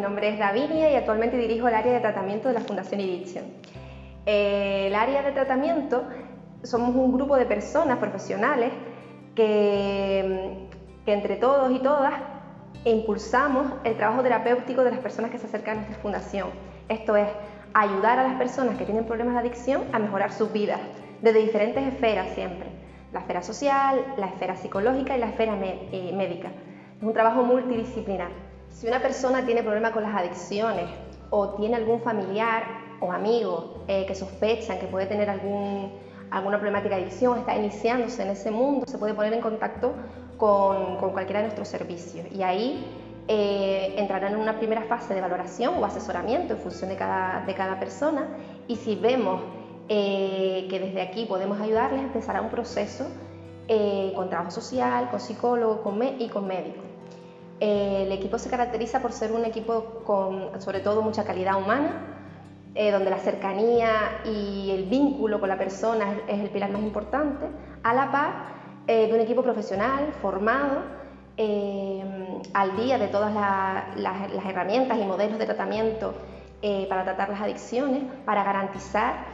nombre es Davinia y actualmente dirijo el área de tratamiento de la Fundación Iridium. Eh, el área de tratamiento somos un grupo de personas profesionales que, que entre todos y todas impulsamos el trabajo terapéutico de las personas que se acercan a nuestra fundación. Esto es, ayudar a las personas que tienen problemas de adicción a mejorar sus vidas, desde diferentes esferas siempre. La esfera social, la esfera psicológica y la esfera eh, médica. Es un trabajo multidisciplinar. Si una persona tiene problemas con las adicciones o tiene algún familiar o amigo eh, que sospechan que puede tener alguna problemática de adicción, está iniciándose en ese mundo, se puede poner en contacto con, cualquiera de nuestros servicios y ahí eh, entrarán en una primera fase de valoración o asesoramiento en función de cada, persona y si vemos eh, que desde aquí podemos ayudarles, empezará un proceso con trabajo social, con psicólogo con y con médico. El equipo se caracteriza por ser un equipo con sobre todo mucha calidad humana, donde la cercanía y el vínculo con la persona es, el pilar más importante, a la par de un equipo profesional, formado, eh, al día de todas las herramientas y modelos de tratamiento eh, para tratar las adicciones, para garantizar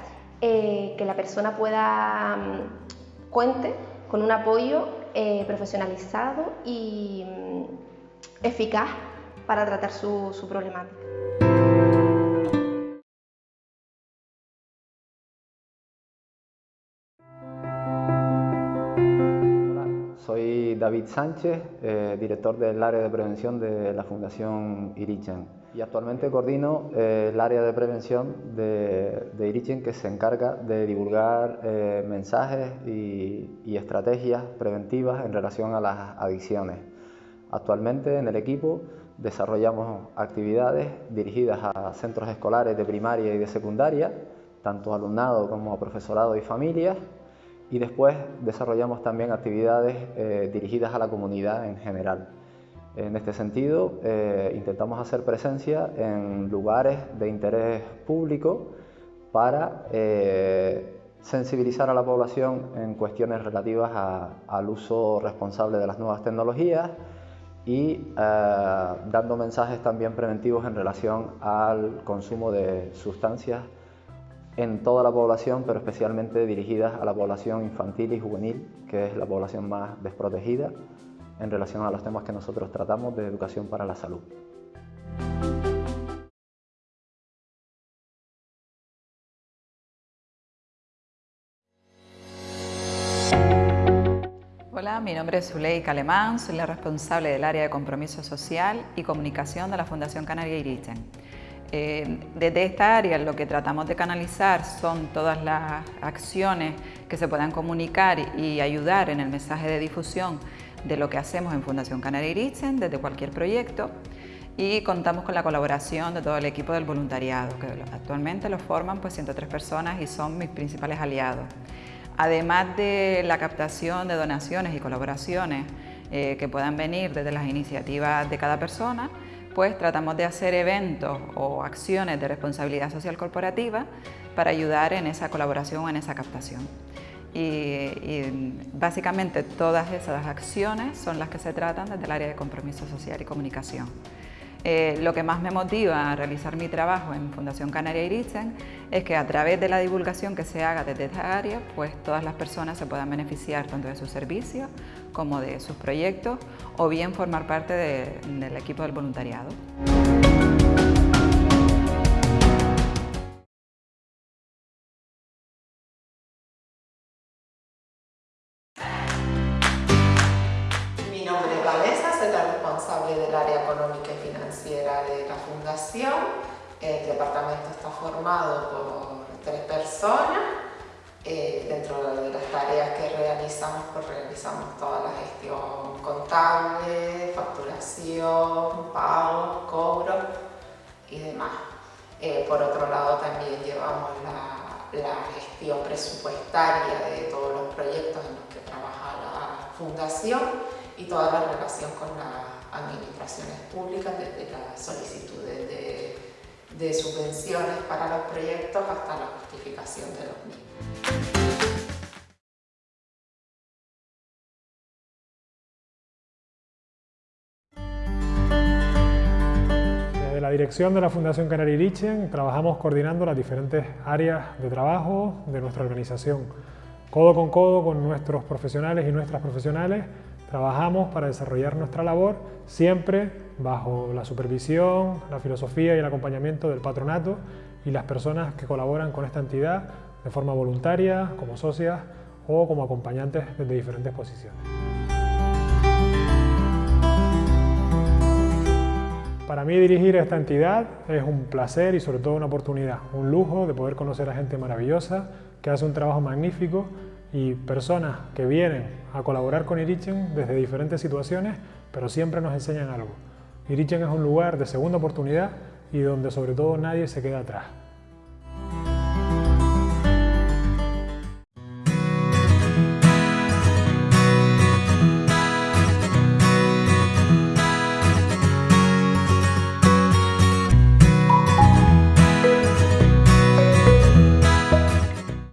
eh, que la persona pueda mm, cuente con un apoyo profesionalizado y mm, eficaz para tratar su problemática. David Sánchez, eh, director del área de prevención de la Fundación Irichen. Y actualmente coordino eh, el área de prevención de, de, Irichen que se encarga de divulgar eh, mensajes y, y, estrategias preventivas en relación a las adicciones. Actualmente en el equipo desarrollamos actividades dirigidas a centros escolares de primaria y de secundaria, tanto alumnado como profesorado y familias, y después desarrollamos también actividades eh, dirigidas a la comunidad en general. En este sentido, eh, intentamos hacer presencia en lugares de interés público para eh, sensibilizar a la población en cuestiones relativas al uso responsable de las nuevas tecnologías y dando mensajes también preventivos en relación al consumo de sustancias en toda la población, pero especialmente dirigidas a la población infantil y juvenil, que es la población más desprotegida en relación a los temas que nosotros tratamos de educación para la salud. Mi nombre es Zuleika Alemán, soy la responsable del área de compromiso social y comunicación de la Fundación Canaria Irichen. Eh, desde esta área lo que tratamos de canalizar son todas las acciones que se puedan comunicar y ayudar en el mensaje de difusión de lo que hacemos en Fundación Canaria Iritzen desde cualquier proyecto y contamos con la colaboración de todo el equipo del voluntariado, que actualmente lo forman pues 103 personas y son mis principales aliados. Además de la captación de donaciones y colaboraciones eh, que puedan venir desde las iniciativas de cada persona, pues tratamos de hacer eventos o acciones de responsabilidad social corporativa para ayudar en esa colaboración o en esa captación. Y, básicamente todas esas acciones son las que se tratan desde el área de compromiso social y comunicación. Eh, lo que más me motiva a realizar mi trabajo en Fundación Canaria Iritzen es que a través de la divulgación que se haga desde esta área, pues todas las personas se puedan beneficiar tanto de sus servicios como de sus proyectos o bien formar parte del equipo del voluntariado. Del área económica y financiera de la Fundación. El departamento está formado por tres personas. Eh, dentro de las tareas que realizamos, pues realizamos toda la gestión contable, facturación, pagos, cobros y demás. Eh, por otro lado, también llevamos la, la gestión presupuestaria de todos los proyectos en los que trabaja la Fundación y toda la relación con la administraciones públicas, desde las solicitudes de, subvenciones para los proyectos hasta la justificación de los mismos. La dirección de la Fundación Canaria Irichen trabajamos coordinando las diferentes áreas de trabajo de nuestra organización. Codo con codo con nuestros profesionales y nuestras profesionales trabajamos para desarrollar nuestra labor siempre bajo la supervisión, la filosofía y el acompañamiento del patronato y las personas que colaboran con esta entidad de forma voluntaria, como socias o como acompañantes desde diferentes posiciones. Para mí dirigir esta entidad es un placer y sobre todo una oportunidad, un lujo de poder conocer a gente maravillosa que hace un trabajo magnífico y personas que vienen a colaborar con Irichen desde diferentes situaciones, pero siempre nos enseñan algo. Irichen es un lugar de segunda oportunidad y donde sobre todo nadie se queda atrás.